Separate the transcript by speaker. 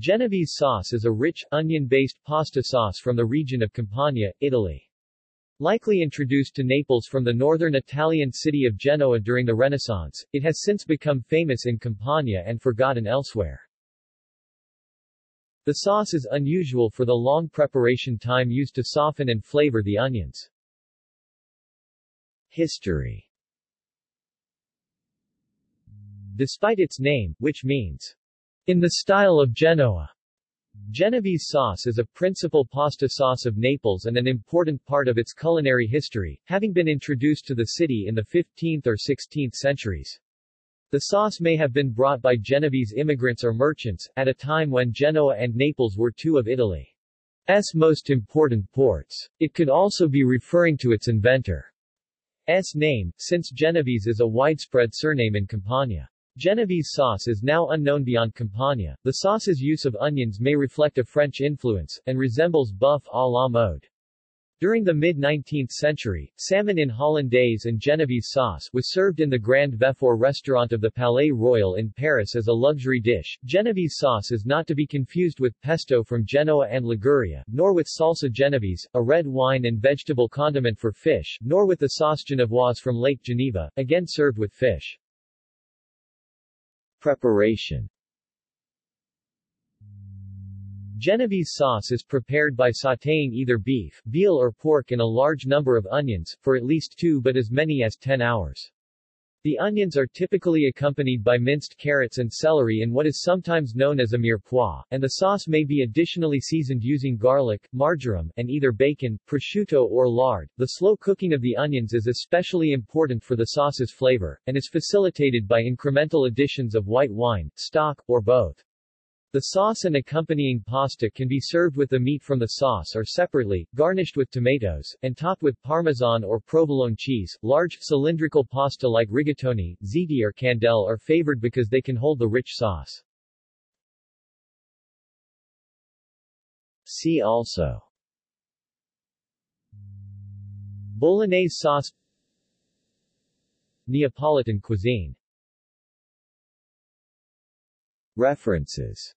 Speaker 1: Genovese sauce is a rich, onion-based pasta sauce from the region of Campania, Italy. Likely introduced to Naples from the northern Italian city of Genoa during the Renaissance, it has since become famous in Campania and forgotten elsewhere. The sauce is unusual for the long preparation time used to soften and flavor the onions. History Despite its name, which means, in the style of Genoa, Genovese sauce is a principal pasta sauce of Naples and an important part of its culinary history, having been introduced to the city in the 15th or 16th centuries. The sauce may have been brought by Genovese immigrants or merchants, at a time when Genoa and Naples were two of Italy's most important ports. It could also be referring to its inventor's name, since Genovese is a widespread surname in Campania. Genovese sauce is now unknown beyond Campania. The sauce's use of onions may reflect a French influence, and resembles boeuf à la mode. During the mid-19th century, salmon in hollandaise and Genovese sauce was served in the Grand Vefour restaurant of the Palais Royal in Paris as a luxury dish. Genovese sauce is not to be confused with pesto from Genoa and Liguria, nor with salsa genovese, a red wine and vegetable condiment for fish, nor with the sauce genevoise from Lake Geneva, again served with fish. Preparation Genovese sauce is prepared by sautéing either beef, veal or pork in a large number of onions, for at least two but as many as 10 hours. The onions are typically accompanied by minced carrots and celery in what is sometimes known as a mirepoix, and the sauce may be additionally seasoned using garlic, marjoram, and either bacon, prosciutto or lard. The slow cooking of the onions is especially important for the sauce's flavor, and is facilitated by incremental additions of white wine, stock, or both. The sauce and accompanying pasta can be served with the meat from the sauce or separately, garnished with tomatoes, and topped with parmesan or provolone cheese. Large, cylindrical pasta like rigatoni, ziti or candele are favored because they can hold the rich sauce. See also Bolognese sauce Neapolitan cuisine References